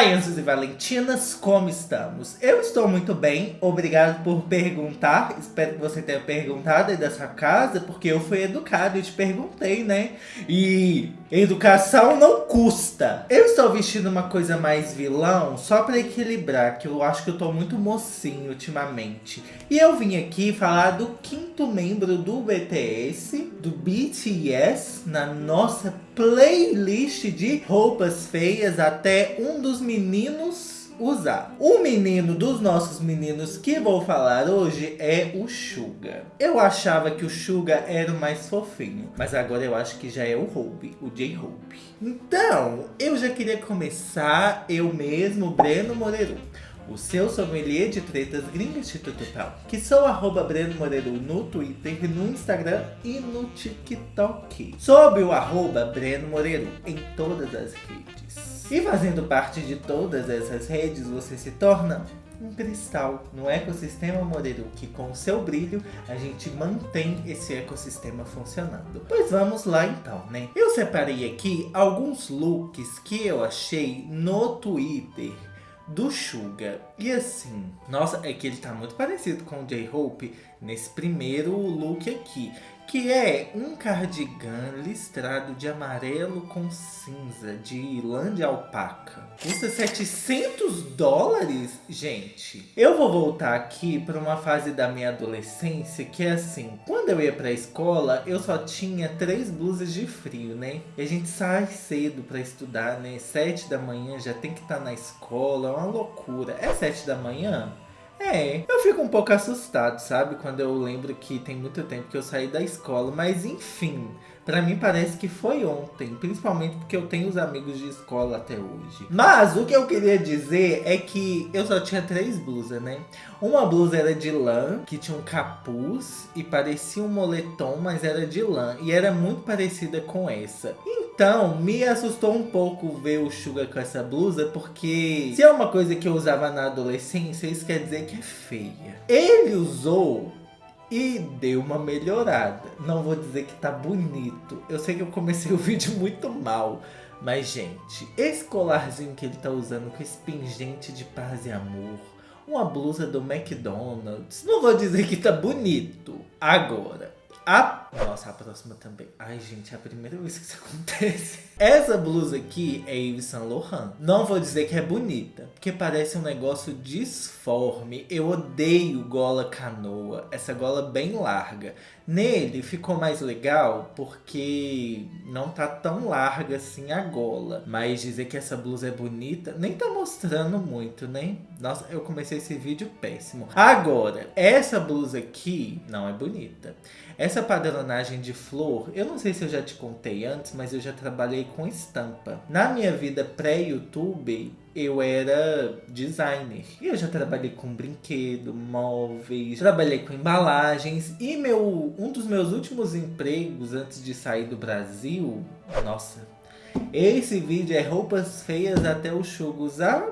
Anjos e Valentinas, como estamos? Eu estou muito bem, obrigado por perguntar. Espero que você tenha perguntado aí da sua casa, porque eu fui educado e te perguntei, né? E educação não custa. Eu estou vestindo uma coisa mais vilão, só para equilibrar, que eu acho que eu tô muito mocinho ultimamente. E eu vim aqui falar do quinto membro do BTS, do BTS, na nossa playlist de roupas feias até um dos meninos usar. O menino dos nossos meninos que vou falar hoje é o Suga. Eu achava que o Suga era o mais fofinho, mas agora eu acho que já é o Hope, o J-Hope. Então, eu já queria começar eu mesmo, Breno Moreiro o seu sommelier de tretas gringas institutal, que sou arroba Breno Moreiro no Twitter, no Instagram e no TikTok. Sob o arroba Breno Moreiro em todas as redes. E fazendo parte de todas essas redes, você se torna um cristal no ecossistema Moreiro, que com seu brilho a gente mantém esse ecossistema funcionando. Pois vamos lá então, né? Eu separei aqui alguns looks que eu achei no Twitter do Suga. E assim, nossa, é que ele tá muito parecido com o J-Hope nesse primeiro look aqui que é um cardigan listrado de amarelo com cinza, de de alpaca. Custa 700 dólares, gente. Eu vou voltar aqui para uma fase da minha adolescência que é assim, quando eu ia para a escola, eu só tinha três blusas de frio, né? E a gente sai cedo para estudar, né? Sete da manhã já tem que estar tá na escola, é uma loucura. É sete da manhã? É, eu fico um pouco assustado, sabe? Quando eu lembro que tem muito tempo que eu saí da escola. Mas enfim, pra mim parece que foi ontem. Principalmente porque eu tenho os amigos de escola até hoje. Mas o que eu queria dizer é que eu só tinha três blusas, né? Uma blusa era de lã, que tinha um capuz e parecia um moletom, mas era de lã. E era muito parecida com essa. Então, me assustou um pouco ver o Suga com essa blusa, porque se é uma coisa que eu usava na adolescência, isso quer dizer que é feia. Ele usou e deu uma melhorada. Não vou dizer que tá bonito. Eu sei que eu comecei o vídeo muito mal. Mas, gente, esse colarzinho que ele tá usando com esse pingente de paz e amor, uma blusa do McDonald's, não vou dizer que tá bonito. Agora, a... Nossa, a próxima também. Ai, gente, é a primeira vez que isso acontece. Essa blusa aqui é Yves Saint Laurent. Não vou dizer que é bonita, porque parece um negócio disforme. Eu odeio gola canoa, essa gola bem larga. Nele ficou mais legal porque não tá tão larga assim a gola. Mas dizer que essa blusa é bonita, nem tá mostrando muito, né? Nossa, eu comecei esse vídeo péssimo. Agora, essa blusa aqui não é bonita. Essa padronagem de flor, eu não sei se eu já te contei antes, mas eu já trabalhei com estampa. Na minha vida pré-YouTube, eu era designer. E eu já trabalhei com brinquedo, móveis, trabalhei com embalagens. E meu, um dos meus últimos empregos antes de sair do Brasil, nossa, esse vídeo é roupas feias até o Chugo usar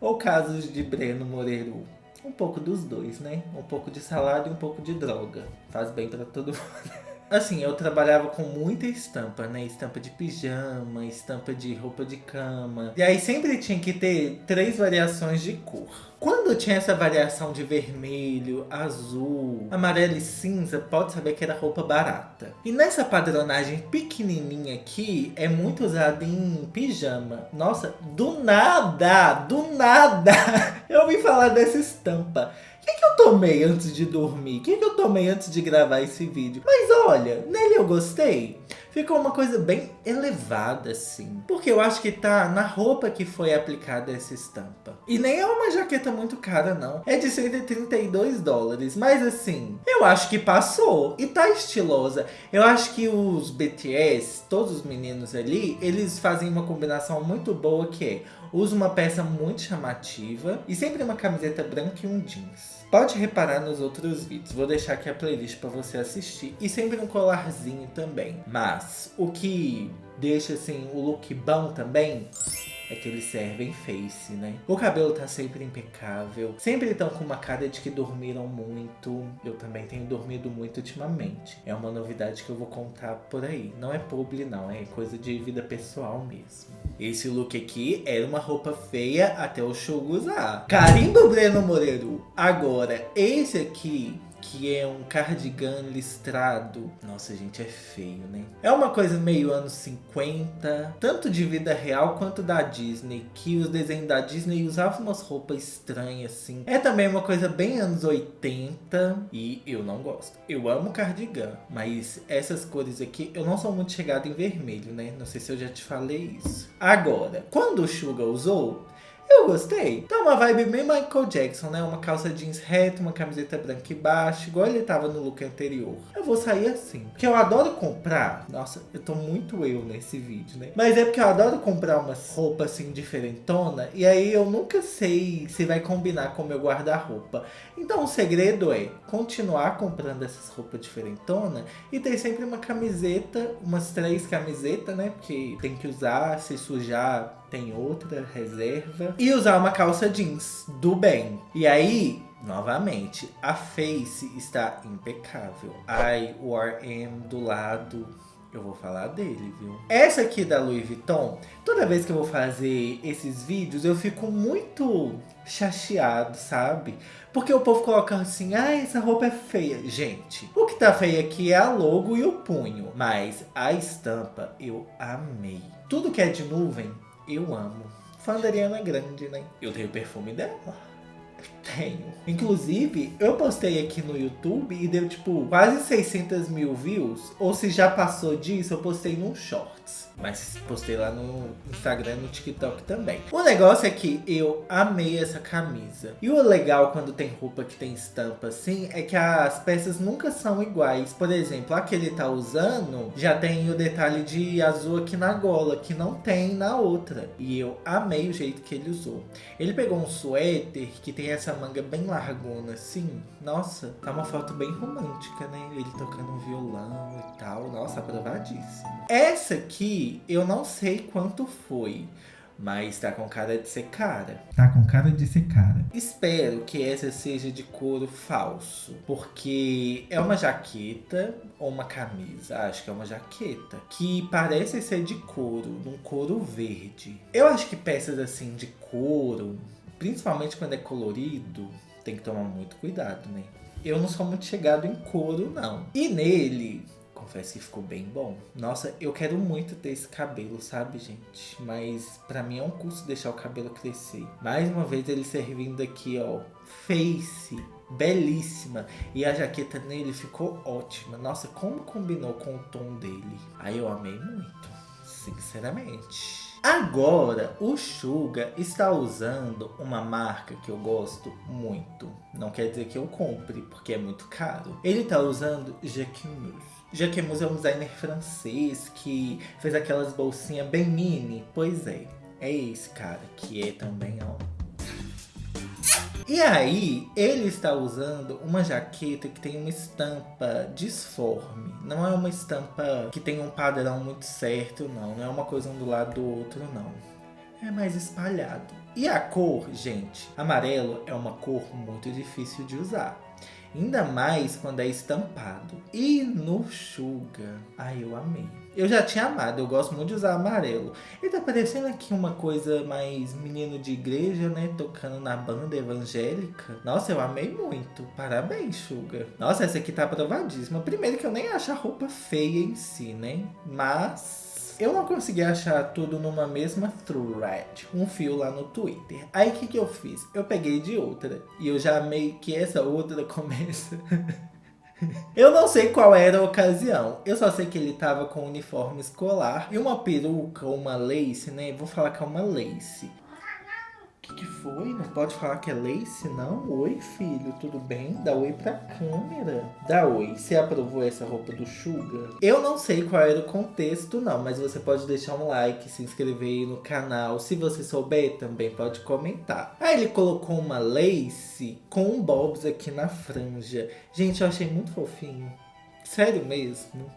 ou casos de Breno Moreiro? Um pouco dos dois, né? Um pouco de salário e um pouco de droga. Faz bem para todo mundo. Assim, eu trabalhava com muita estampa, né? Estampa de pijama, estampa de roupa de cama. E aí sempre tinha que ter três variações de cor. Quando tinha essa variação de vermelho, azul, amarelo e cinza, pode saber que era roupa barata. E nessa padronagem pequenininha aqui, é muito usada em pijama. Nossa, do nada, do nada, eu ouvi falar dessa estampa. O que, que eu tomei antes de dormir? O que, que eu tomei antes de gravar esse vídeo? Mas olha, nele eu gostei. Ficou uma coisa bem elevada, assim. Porque eu acho que tá na roupa que foi aplicada essa estampa. E nem é uma jaqueta muito cara, não. É de 132 dólares. Mas assim, eu acho que passou. E tá estilosa. Eu acho que os BTS, todos os meninos ali, eles fazem uma combinação muito boa que é usa uma peça muito chamativa e sempre uma camiseta branca e um jeans. Pode reparar nos outros vídeos, vou deixar aqui a playlist para você assistir. E sempre um colarzinho também. Mas o que deixa assim o look bom também é que eles servem face, né? O cabelo tá sempre impecável. Sempre estão com uma cara de que dormiram muito. Eu também tenho dormido muito ultimamente. É uma novidade que eu vou contar por aí. Não é publi não, é coisa de vida pessoal mesmo. Esse look aqui era uma roupa feia até o show usar. Carimbo Breno Moreiro. Agora, esse aqui que é um cardigan listrado. Nossa, gente, é feio, né? É uma coisa meio anos 50, tanto de vida real quanto da Disney, que os desenhos da Disney usavam umas roupas estranhas, assim. É também uma coisa bem anos 80, e eu não gosto. Eu amo cardigan, mas essas cores aqui, eu não sou muito chegado em vermelho, né? Não sei se eu já te falei isso. Agora, quando o Suga usou, eu gostei. Tá uma vibe bem Michael Jackson, né? Uma calça jeans reta, uma camiseta branca e baixa, igual ele tava no look anterior. Eu vou sair assim. Porque eu adoro comprar. Nossa, eu tô muito eu nesse vídeo, né? Mas é porque eu adoro comprar umas roupas assim diferentona. E aí eu nunca sei se vai combinar com o meu guarda-roupa. Então o segredo é continuar comprando essas roupas diferentona e ter sempre uma camiseta, umas três camisetas, né? Porque tem que usar, se sujar tem outra reserva. E usar uma calça jeans do bem. E aí, novamente, a face está impecável. Ai, o RM do lado eu vou falar dele, viu? Essa aqui da Louis Vuitton, toda vez que eu vou fazer esses vídeos, eu fico muito chateado, sabe? Porque o povo coloca assim, ah, essa roupa é feia. Gente, o que tá feio aqui é a logo e o punho. Mas a estampa eu amei. Tudo que é de nuvem eu amo. Fã da Ariana Grande, né? Eu tenho o perfume dela. Tenho. Inclusive, eu postei aqui no YouTube e deu tipo quase 600 mil views. Ou se já passou disso, eu postei num shorts. Mas postei lá no Instagram no TikTok também. O negócio é que eu amei essa camisa. E o legal quando tem roupa que tem estampa assim, é que as peças nunca são iguais. Por exemplo, a que ele tá usando já tem o detalhe de azul aqui na gola, que não tem na outra. E eu amei o jeito que ele usou. Ele pegou um suéter que tem essa manga bem largona assim. Nossa, tá uma foto bem romântica, né? Ele tocando um violão e tal. Nossa, aprovadíssimo. Essa aqui eu não sei quanto foi. Mas tá com cara de ser cara. Tá com cara de ser cara. Espero que essa seja de couro falso. Porque é uma jaqueta ou uma camisa. Acho que é uma jaqueta. Que parece ser de couro. Num couro verde. Eu acho que peças assim de couro. Principalmente quando é colorido. Tem que tomar muito cuidado, né? Eu não sou muito chegado em couro, não. E nele confesso que ficou bem bom. Nossa, eu quero muito ter esse cabelo, sabe, gente? Mas pra mim é um custo deixar o cabelo crescer. Mais uma vez ele servindo aqui, ó, face belíssima. E a jaqueta nele ficou ótima. Nossa, como combinou com o tom dele. Aí eu amei muito, sinceramente. Agora, o Suga está usando uma marca que eu gosto muito. Não quer dizer que eu compre, porque é muito caro. Ele está usando Jacquemus. Jacquemus é um designer francês que fez aquelas bolsinhas bem mini. Pois é, é esse cara que é também, ó. E aí, ele está usando uma jaqueta que tem uma estampa disforme. Não é uma estampa que tem um padrão muito certo, não. Não é uma coisa um do lado do outro, não. É mais espalhado. E a cor, gente, amarelo é uma cor muito difícil de usar. Ainda mais quando é estampado. E no Suga, ai eu amei. Eu já tinha amado, eu gosto muito de usar amarelo. E tá parecendo aqui uma coisa mais menino de igreja, né? Tocando na banda evangélica. Nossa, eu amei muito. Parabéns, Suga. Nossa, essa aqui tá aprovadíssima. Primeiro que eu nem acho a roupa feia em si, né? Mas eu não consegui achar tudo numa mesma thread, um fio lá no Twitter. Aí o que, que eu fiz? Eu peguei de outra. E eu já amei que essa outra começa... eu não sei qual era a ocasião. Eu só sei que ele tava com um uniforme escolar e uma peruca, uma lace, né? Vou falar que é uma lace que, que foi? Não pode falar que é lace, não? Oi, filho, tudo bem? Dá oi pra câmera. Dá oi. Você aprovou essa roupa do Suga? Eu não sei qual era o contexto, não. Mas você pode deixar um like, se inscrever no canal. Se você souber, também pode comentar. Aí ele colocou uma lace com um bobs aqui na franja. Gente, eu achei muito fofinho. Sério mesmo.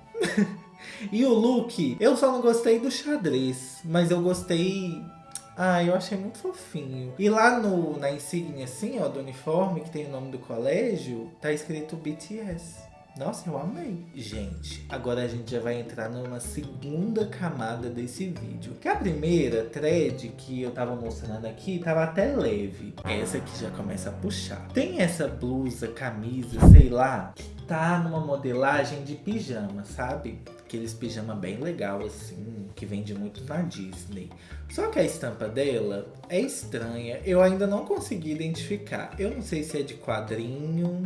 e o look, eu só não gostei do xadrez. Mas eu gostei Ah, eu achei muito fofinho. E lá no, na insígnia, assim, ó, do uniforme, que tem o nome do colégio, tá escrito BTS. Nossa, eu amei. Gente, agora a gente já vai entrar numa segunda camada desse vídeo. Que a primeira thread que eu tava mostrando aqui tava até leve. Essa aqui já começa a puxar. Tem essa blusa, camisa, sei lá, que tá numa modelagem de pijama, sabe? Aqueles pijama bem legal assim, que vende muito na Disney. Só que a estampa dela é estranha. Eu ainda não consegui identificar. Eu não sei se é de quadrinho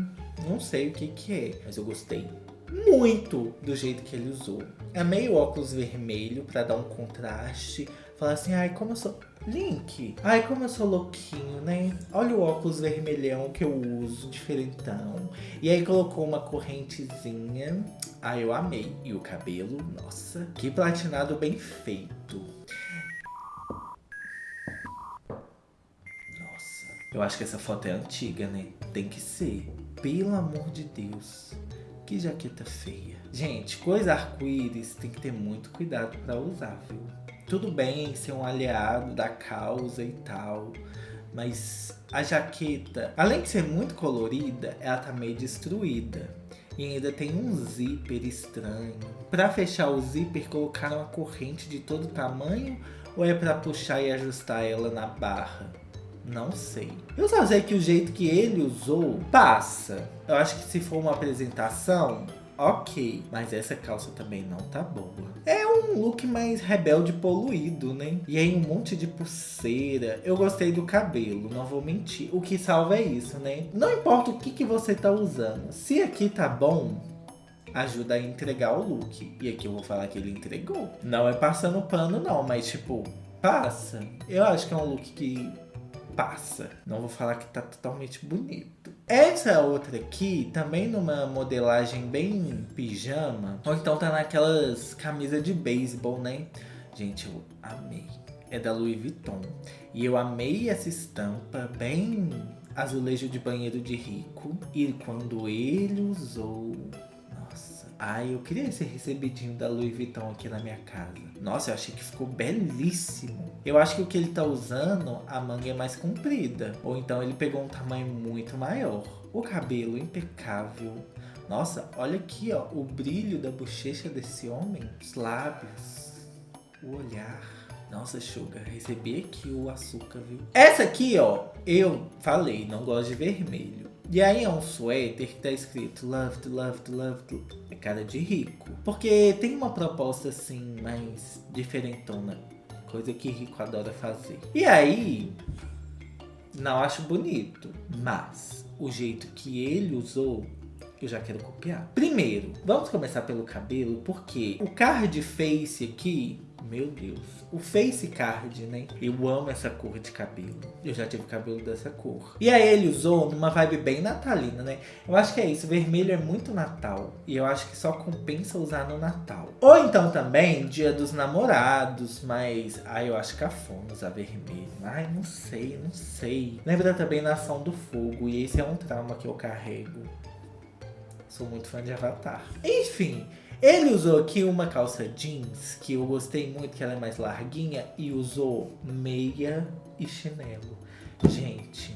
não sei o que que é, mas eu gostei muito do jeito que ele usou. Amei o óculos vermelho para dar um contraste. Falar assim, ai, como eu sou... Link, ai, como eu sou louquinho, né? Olha o óculos vermelhão que eu uso, diferentão. E aí colocou uma correntezinha. Ai, eu amei. E o cabelo, nossa, que platinado bem feito. Nossa, eu acho que essa foto é antiga, né? Tem que ser. Pelo amor de Deus, que jaqueta feia. Gente, coisa arco-íris tem que ter muito cuidado para usar, viu? Tudo bem ser um aliado da causa e tal, mas a jaqueta, além de ser muito colorida, ela tá meio destruída. E ainda tem um zíper estranho. Para fechar o zíper, colocaram uma corrente de todo tamanho ou é para puxar e ajustar ela na barra? Não sei. Eu só sei que o jeito que ele usou passa. Eu acho que se for uma apresentação, ok. Mas essa calça também não tá boa. É um look mais rebelde poluído, né? E aí um monte de pulseira. Eu gostei do cabelo, não vou mentir. O que salva é isso, né? Não importa o que, que você tá usando. Se aqui tá bom, ajuda a entregar o look. E aqui eu vou falar que ele entregou. Não é passando pano não, mas tipo, passa. Eu acho que é um look que passa. Não vou falar que tá totalmente bonito. Essa outra aqui, também numa modelagem bem pijama, ou então tá naquelas camisas de beisebol, né? Gente, eu amei. É da Louis Vuitton. E eu amei essa estampa bem azulejo de banheiro de rico. E quando ele usou Ai, eu queria esse recebidinho da Louis Vuitton aqui na minha casa. Nossa, eu achei que ficou belíssimo. Eu acho que o que ele tá usando, a manga é mais comprida. Ou então ele pegou um tamanho muito maior. O cabelo impecável. Nossa, olha aqui, ó, o brilho da bochecha desse homem. Os lábios, o olhar. Nossa, Sugar, recebi aqui o açúcar, viu? Essa aqui, ó, eu falei, não gosto de vermelho. E aí é um suéter que tá escrito love to love to love to. É cara de rico. Porque tem uma proposta assim, mais diferentona. Coisa que rico adora fazer. E aí, não acho bonito. Mas o jeito que ele usou eu já quero copiar. Primeiro, vamos começar pelo cabelo, porque o card face aqui meu Deus. O face card, né? Eu amo essa cor de cabelo. Eu já tive cabelo dessa cor. E aí ele usou numa vibe bem natalina, né? Eu acho que é isso. Vermelho é muito Natal. E eu acho que só compensa usar no Natal. Ou então também dia dos namorados. Mas, ai, eu acho cafona usar vermelho. Ai, não sei, não sei. Lembra também Nação do Fogo. E esse é um trauma que eu carrego. Sou muito fã de Avatar. Enfim... Ele usou aqui uma calça jeans, que eu gostei muito, que ela é mais larguinha, e usou meia e chinelo. Gente,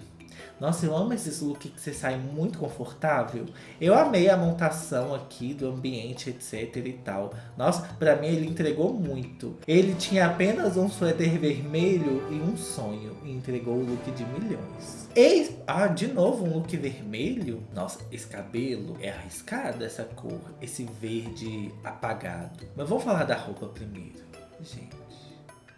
nossa, eu amo esses looks que você sai muito confortável. Eu amei a montação aqui do ambiente, etc e tal. Nossa, pra mim ele entregou muito. Ele tinha apenas um suéter vermelho e um sonho. E entregou o look de milhões. E, ah, de novo um look vermelho? Nossa, esse cabelo é arriscado essa cor. Esse verde apagado. Mas vamos falar da roupa primeiro. Gente.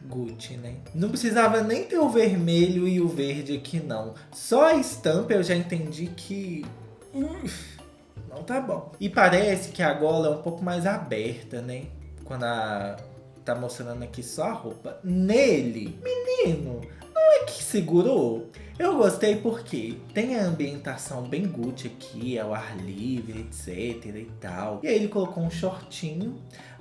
Gucci, né? Não precisava nem ter o vermelho e o verde aqui, não. Só a estampa eu já entendi que... não tá bom. E parece que a gola é um pouco mais aberta, né? Quando a... tá mostrando aqui só a roupa. Nele, menino, não é que segurou? Eu gostei porque tem a ambientação bem Gucci aqui, ao ar livre, etc e tal. E aí ele colocou um shortinho.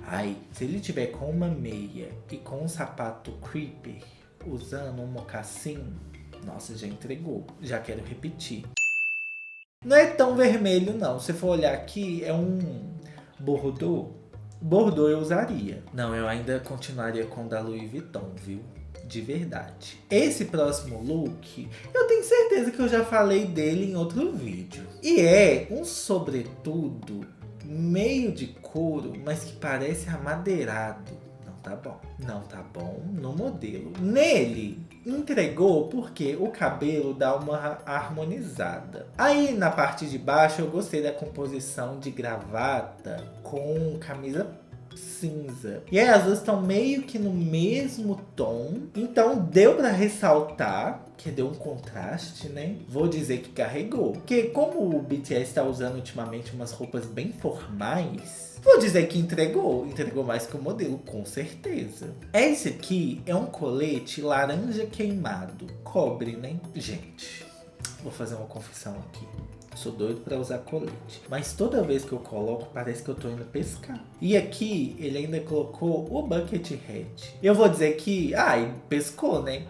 Ai, se ele tiver com uma meia e com um sapato creeper, usando um mocassim, nossa, já entregou. Já quero repetir. Não é tão vermelho não. Se for olhar aqui, é um Bordeaux. Bordeaux eu usaria. Não, eu ainda continuaria com o da Louis Vuitton, viu? de verdade. Esse próximo look, eu tenho certeza que eu já falei dele em outro vídeo. E é um sobretudo meio de couro, mas que parece amadeirado. Não tá bom. Não tá bom no modelo. Nele, entregou porque o cabelo dá uma harmonizada. Aí na parte de baixo eu gostei da composição de gravata com camisa cinza. E aí as duas estão meio que no mesmo tom. Então deu para ressaltar que deu um contraste, né? Vou dizer que carregou. Porque como o BTS está usando ultimamente umas roupas bem formais, vou dizer que entregou. Entregou mais que o modelo, com certeza. Esse aqui é um colete laranja queimado. Cobre, né? Gente, vou fazer uma confissão aqui. Sou doido para usar colete. Mas toda vez que eu coloco, parece que eu tô indo pescar. E aqui, ele ainda colocou o bucket hat. Eu vou dizer que, ai, pescou, né?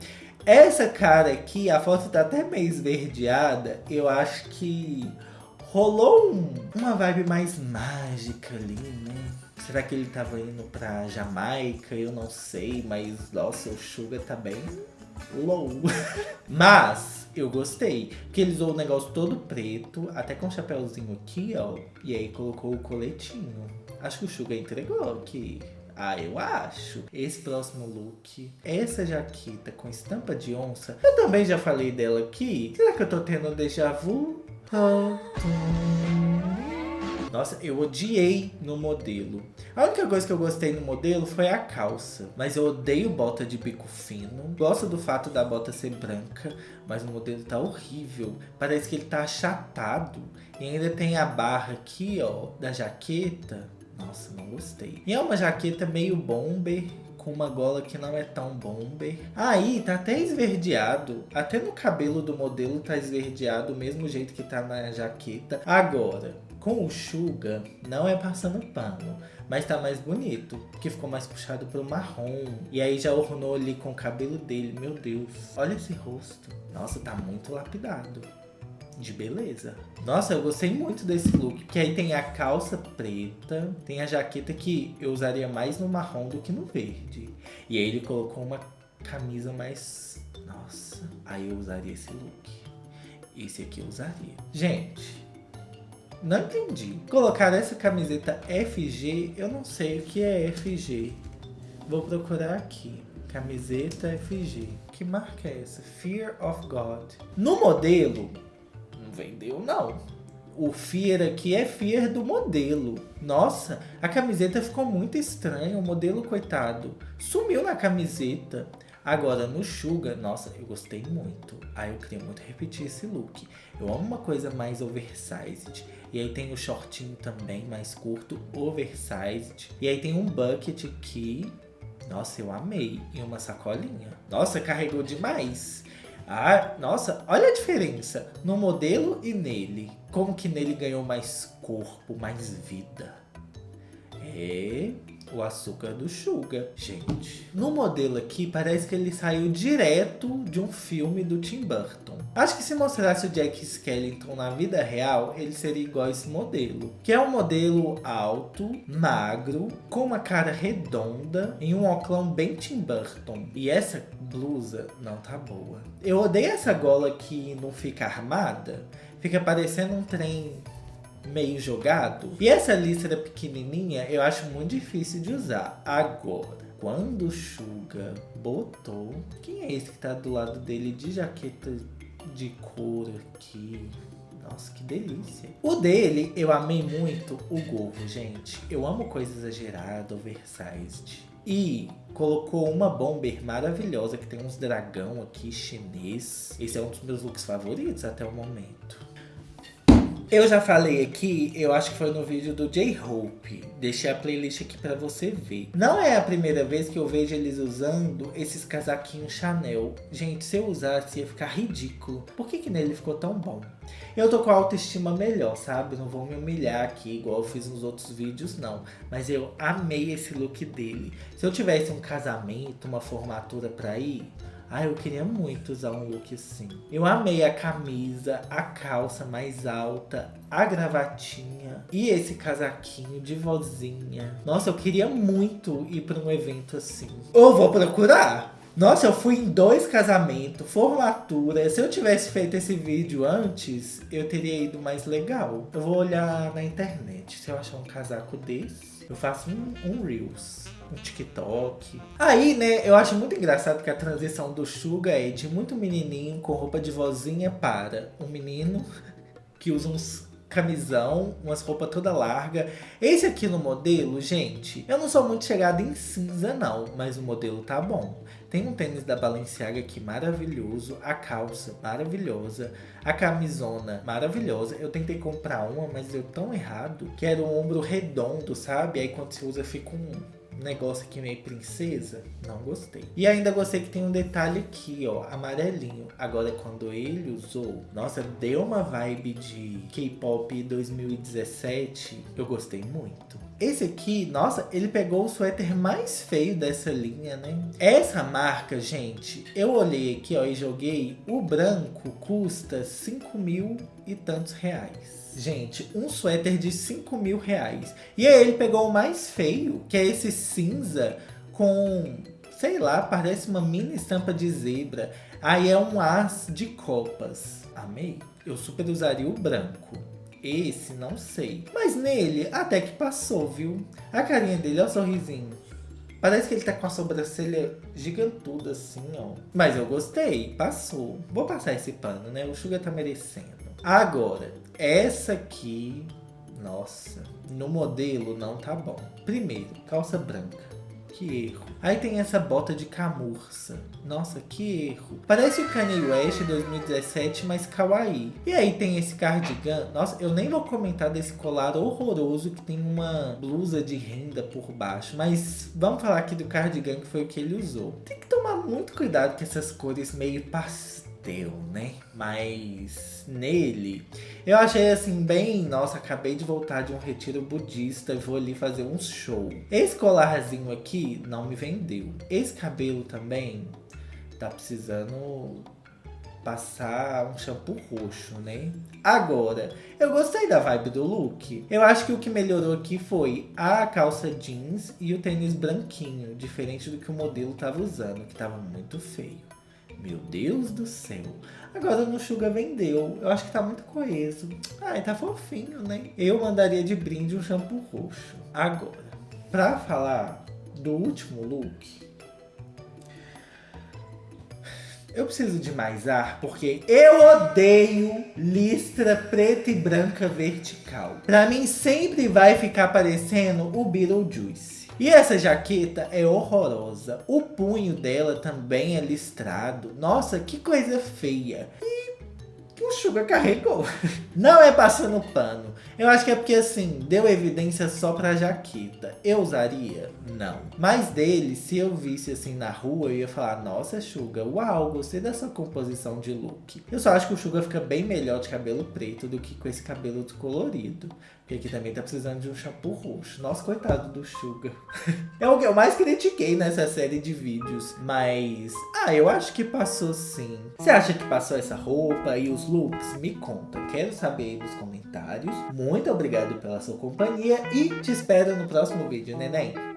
Essa cara aqui, a foto tá até meio esverdeada. Eu acho que rolou um, uma vibe mais mágica ali, né? Será que ele tava indo pra Jamaica? Eu não sei, mas nossa, o Sugar tá bem low. mas eu gostei, porque ele usou o negócio todo preto, até com o chapéuzinho aqui, ó. E aí colocou o coletinho. Acho que o Sugar entregou aqui. Ah, eu acho. Esse próximo look, essa jaqueta com estampa de onça, eu também já falei dela aqui. Será que eu tô tendo déjà vu? Nossa, eu odiei no modelo. A única coisa que eu gostei no modelo foi a calça. Mas eu odeio bota de bico fino. Gosto do fato da bota ser branca. Mas o modelo tá horrível. Parece que ele tá achatado. E ainda tem a barra aqui, ó, da jaqueta. Nossa, não gostei. E é uma jaqueta meio bomber, com uma gola que não é tão bomber. Aí tá até esverdeado. Até no cabelo do modelo tá esverdeado, do mesmo jeito que tá na jaqueta. Agora, com o Suga, não é passando pano, mas tá mais bonito, porque ficou mais puxado pro marrom. E aí já ornou ali com o cabelo dele, meu Deus. Olha esse rosto. Nossa, tá muito lapidado de beleza. Nossa, eu gostei muito desse look, que aí tem a calça preta, tem a jaqueta que eu usaria mais no marrom do que no verde. E aí ele colocou uma camisa mais... Nossa, aí eu usaria esse look. Esse aqui eu usaria. Gente, não entendi. Colocar essa camiseta FG, eu não sei o que é FG. Vou procurar aqui. Camiseta FG. Que marca é essa? Fear of God. No modelo, vendeu não. O Fear aqui é Fear do modelo. Nossa, a camiseta ficou muito estranha. O modelo, coitado, sumiu na camiseta. Agora, no Suga, nossa, eu gostei muito. Aí eu queria muito repetir esse look. Eu amo uma coisa mais oversized. E aí tem o shortinho também, mais curto, oversized. E aí tem um bucket aqui. Nossa, eu amei. E uma sacolinha. Nossa, carregou demais. Ah, nossa, olha a diferença no modelo e nele. Como que nele ganhou mais corpo, mais vida. É o açúcar do Suga, gente. No modelo aqui, parece que ele saiu direto de um filme do Tim Burton. Acho que se mostrasse o Jack Skellington na vida real, ele seria igual a esse modelo. Que é um modelo alto, magro, com uma cara redonda, em um óculos bem Tim Burton. E essa blusa não tá boa. Eu odeio essa gola que não fica armada. Fica parecendo um trem meio jogado. E essa lista pequenininha eu acho muito difícil de usar. Agora, quando o Suga botou... Quem é esse que tá do lado dele de jaqueta de couro aqui? Nossa, que delícia. O dele, eu amei muito o gorro, gente. Eu amo coisa exagerada, oversized. E colocou uma bomber maravilhosa que tem uns dragão aqui chinês. Esse é um dos meus looks favoritos até o momento. Eu já falei aqui, eu acho que foi no vídeo do J-Hope. Deixei a playlist aqui pra você ver. Não é a primeira vez que eu vejo eles usando esses casaquinhos Chanel. Gente, se eu usasse ia ficar ridículo. Por que que nele ficou tão bom? Eu tô com a autoestima melhor, sabe? Não vou me humilhar aqui igual eu fiz nos outros vídeos, não. Mas eu amei esse look dele. Se eu tivesse um casamento, uma formatura pra ir... Ah, eu queria muito usar um look assim. Eu amei a camisa, a calça mais alta, a gravatinha e esse casaquinho de vozinha. Nossa, eu queria muito ir para um evento assim. Eu vou procurar. Nossa, eu fui em dois casamentos, formatura. Se eu tivesse feito esse vídeo antes, eu teria ido mais legal. Eu vou olhar na internet se eu achar um casaco desse. Eu faço um, um Reels um TikTok. Aí, né, eu acho muito engraçado que a transição do Suga é de muito menininho com roupa de vozinha para um menino que usa uns camisão, umas roupas toda larga. Esse aqui no modelo, gente, eu não sou muito chegada em cinza não, mas o modelo tá bom. Tem um tênis da Balenciaga aqui maravilhoso, a calça maravilhosa, a camisona maravilhosa. Eu tentei comprar uma, mas deu tão errado que era um ombro redondo, sabe? Aí quando você usa fica um negócio aqui meio princesa, não gostei. E ainda gostei que tem um detalhe aqui, ó, amarelinho. Agora, quando ele usou, nossa, deu uma vibe de K-pop 2017. Eu gostei muito. Esse aqui, nossa, ele pegou o suéter mais feio dessa linha, né? Essa marca, gente, eu olhei aqui, ó, e joguei. O branco custa 5 mil e tantos reais. Gente, um suéter de 5 mil reais. E aí ele pegou o mais feio, que é esse cinza com, sei lá, parece uma mini estampa de zebra. Aí é um as de copas. Amei. Eu super usaria o branco. Esse, não sei. Mas nele, até que passou, viu? A carinha dele, é o sorrisinho. Parece que ele tá com a sobrancelha gigantuda assim, ó. Mas eu gostei, passou. Vou passar esse pano, né? O Sugar tá merecendo. Agora, essa aqui, nossa, no modelo não tá bom. Primeiro, calça branca. Que erro. Aí tem essa bota de camurça. Nossa, que erro. Parece o Kanye West 2017, mas kawaii. E aí tem esse cardigan. Nossa, eu nem vou comentar desse colar horroroso que tem uma blusa de renda por baixo. Mas vamos falar aqui do cardigan que foi o que ele usou. Tem que tomar muito cuidado com essas cores meio pastel deu, né? Mas nele, eu achei assim bem, nossa, acabei de voltar de um retiro budista e vou ali fazer um show. Esse colarzinho aqui não me vendeu. Esse cabelo também tá precisando passar um shampoo roxo, né? Agora, eu gostei da vibe do look. Eu acho que o que melhorou aqui foi a calça jeans e o tênis branquinho, diferente do que o modelo tava usando, que tava muito feio. Meu Deus do céu. Agora no Suga vendeu. Eu acho que tá muito coeso. Ai, tá fofinho, né? Eu mandaria de brinde um shampoo roxo. Agora, pra falar do último look, eu preciso de mais ar porque eu odeio listra preta e branca vertical. Pra mim sempre vai ficar parecendo o Beetlejuice. E essa jaqueta é horrorosa. O punho dela também é listrado. Nossa, que coisa feia. E o Sugar carregou. Não é passando pano. Eu acho que é porque assim, deu evidência só pra jaqueta. Eu usaria? Não. Mas dele, se eu visse assim na rua, eu ia falar, nossa Sugar, uau, gostei dessa composição de look. Eu só acho que o Sugar fica bem melhor de cabelo preto do que com esse cabelo descolorido. Porque aqui também tá precisando de um shampoo roxo. Nossa, coitado do Sugar. é o que eu mais critiquei nessa série de vídeos. Mas, ah, eu acho que passou sim. Você acha que passou essa roupa e os looks? Me conta. Quero saber aí nos comentários. Muito obrigado pela sua companhia e te espero no próximo vídeo, neném.